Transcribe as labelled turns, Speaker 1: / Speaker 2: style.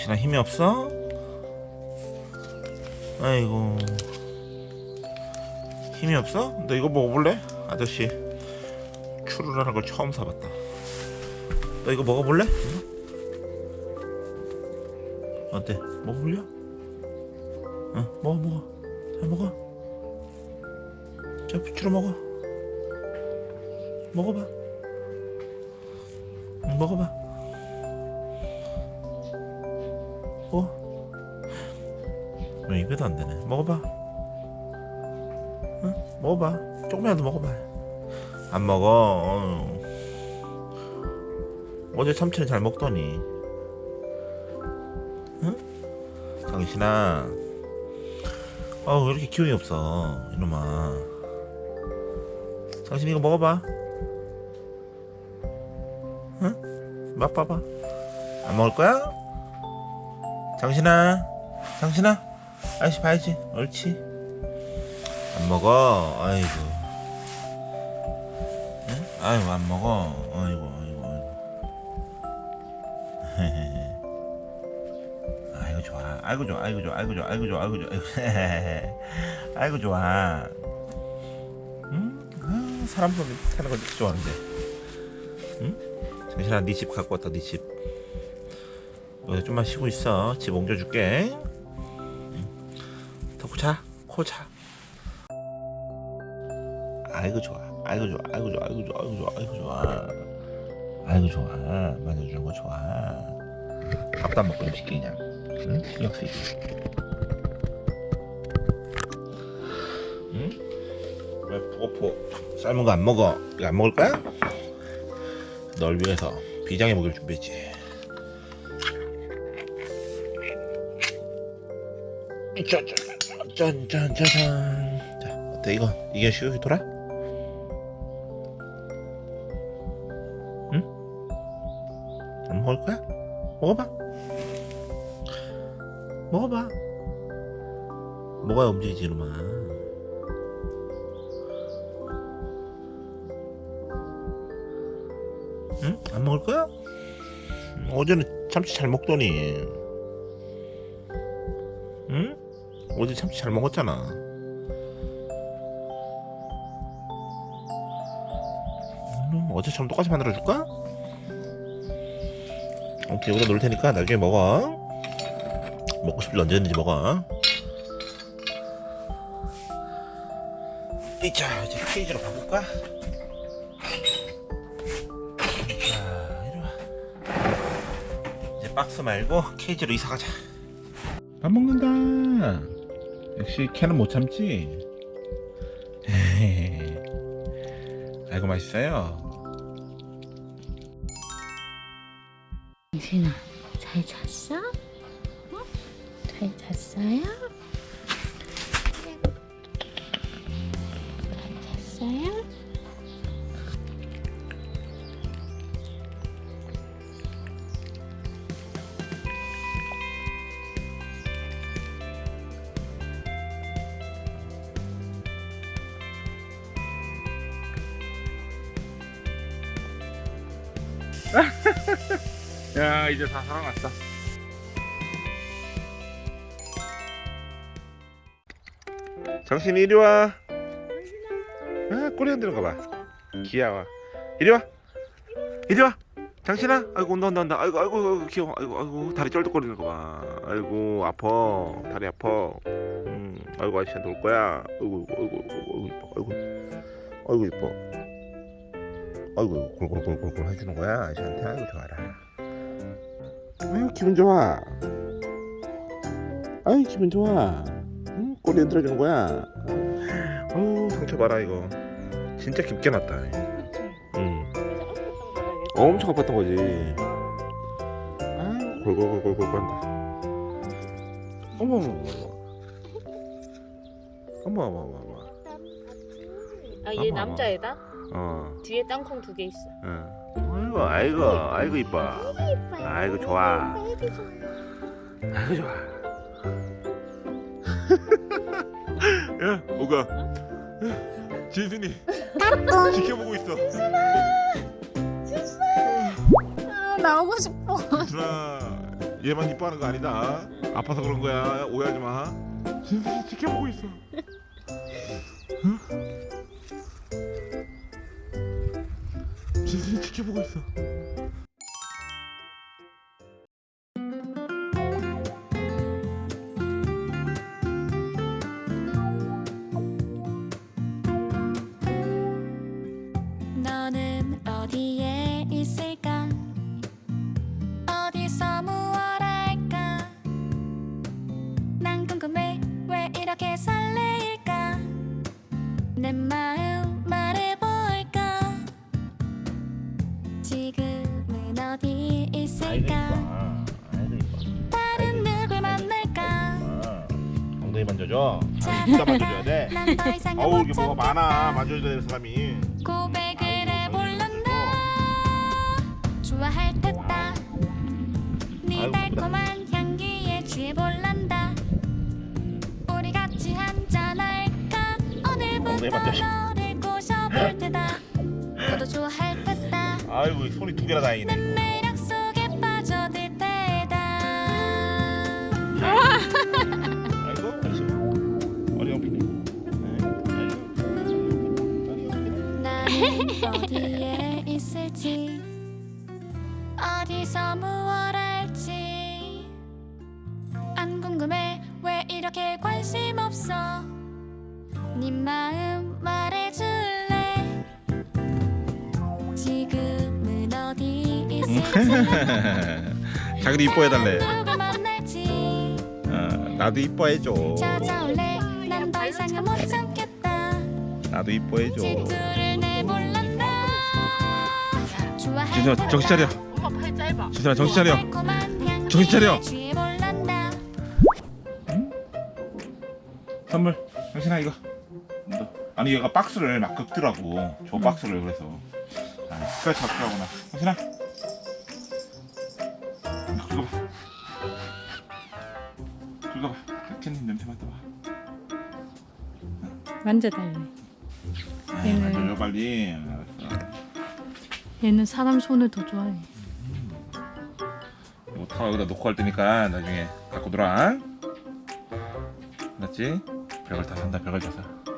Speaker 1: 당신아 힘이 없어? 아이고 힘이 없어? 너 이거 먹어볼래? 아저씨 추루라는 걸 처음 사봤다 너 이거 먹어볼래? 어때? 먹어볼려? 응 먹어 먹어 잘 먹어 자 추루 먹어 먹어봐 응, 먹어봐 어? 왜 입에도 안 되네 먹어봐 응? 먹어봐 조금이라도 먹어봐 안 먹어 어휴. 어제 참치는 잘 먹더니 응? 당신아 어 왜 이렇게 기운이 없어 이놈아 당신 이거 먹어봐 응? 맛봐봐 안 먹을 거야? 당신아 당신아. 아저씨 봐야지. 옳지. 안 먹어. 아이고. 응? 아이고 안 먹어. 아이고 아이고 아이고. 아이고 좋아. 아이고 좋아. 아이고 좋아. 아이고 좋아. 아이고 좋아. 아이고 좋아. 아이고 좋아. 응? 아, 사람 손 타는 거 이렇게 좋아하는데. 응? 정신아 네 집 갖고 왔다 네집 여기서 좀만 쉬고 있어 집 옮겨줄게 덕후 자, 코 자. 아이고 좋아, 아이고 좋아, 아이고 좋아, 아이고 좋아, 아이고 좋아, 아이고 좋아, 아이고 좋아, 만져주는 거 좋아. 밥도 안 먹고 좀 시키 그냥, 응? 신경 쓰이게. 응? 왜 포포 삶은 거 안 먹어? 이거 안 먹을 거야? 널 위해서 비장의 먹이를 준비했지. 짠짠짠짠 자 어때 이거 이게 시국이 돌아? 응? 안 먹을 거야? 먹어봐 먹어봐 먹어야 움직이지 이놈아 응? 안 먹을 거야? 어제는 참치 잘 먹더니 응? 어제 참치 잘 먹었잖아. 음, 어제처럼 똑같이 만들어 줄까? 오케이 여기다 놓을 테니까 나중에 먹어. 먹고 싶을 때 언제든지 먹어. 이자 이제 케이지로 바꿀까? 이제 박스 말고 케이지로 이사 가자. 밥 먹는다. 역시 캐는 못 참지. 아이고 맛있어요.
Speaker 2: 당신아 잘 잤어? 어? 잘 잤어요?
Speaker 1: 야 이제 다 살아났어. 정신 이리 와. 아 꼬리 흔드는 거 봐. 귀여워. 이리 와. 이리 와. 장신아, 아이고 온다 온다 온다. 아이고 아이고, 귀여워. 아이고 아이고 다리 쩔뚝거리는 거 봐. 아이고 아파. 다리 아파. 음, 아이고 아저씨한테 올 거야. 아이고 아이고 아이고 아이고 이뻐. 아이고 아이고 이뻐. 아이고 골골골골골 해주는 거야 아저씨한테. 아이고 좋아라. 아유 기분 좋아. 아유 기분 좋아. 응? 꼬리 흔들어주는 거야. 어우 상처 봐라 이거. 진짜 깊게 났다. 응. 엄청 아팠던 거지. 아유 골골골골골 한다. 어머 어머 어머. 어머 어머 어머 어머.
Speaker 3: 아
Speaker 1: 어머,
Speaker 3: 얘
Speaker 1: 어머.
Speaker 3: 남자애다?
Speaker 1: 어.
Speaker 3: 뒤에 땅콩 두 개 있어.
Speaker 1: 응. 아이고 아이고 아이고 이뻐. 아이고 좋아. 아이고 좋아. 야, 오가. 진순이 지켜보고 있어.
Speaker 2: 아 나오고 싶어
Speaker 1: 준아, 얘만 이뻐하는 거 아니다 아파서 그런 거야 오해하지 마 진순이 지켜보고 있어 지켜보고 있어 만져줘
Speaker 4: 자,
Speaker 1: 진짜 만져줘야 돼. 어우 이게
Speaker 4: 못
Speaker 1: 뭐가. 많아. 만져줘야 되는 사람이.
Speaker 4: 고백을 해볼란다. 좋아할 듯다. 네 달콤한 향기에 취해볼란다. 우리 같이 한잔할까? 오늘부터
Speaker 1: 엉덩이 만져줘.
Speaker 4: 너를 꼬셔볼 테다. 너도 좋아할 듯다.
Speaker 1: 아이고 손이 두 개나 다행이네
Speaker 4: 어디에 있을지 어디서 무얼 할지. 안 궁금해 왜 이렇게 관심 없어? 네 마음 말해줄래? 지금은 어디 있을지.
Speaker 1: 자기도 이뻐해달래. 어, 나도 이뻐해줘. 나도 이뻐해줘 진순아 정신 차려.
Speaker 3: 엄마 팔 짧아.
Speaker 1: 진순아 정신 차려. 정신 차려. 선물 당신아 이거. 너. 아니 얘가 박스를 막 긁더라고. 저 박스를 그래서. 아 끝까지 잡더라구나. 이거 긁어봐. 긁어봐. 캔님 냄새 맡아봐.
Speaker 2: 만져달래.
Speaker 1: 아,
Speaker 2: 얘는-
Speaker 1: 빨리
Speaker 2: 얘는 사람 손을 더 좋아해.
Speaker 1: 이거 다 여기다 놓고 갈 테니까 나중에 갖고 놀아 알았지? 별걸 다 산다 별걸 다 사.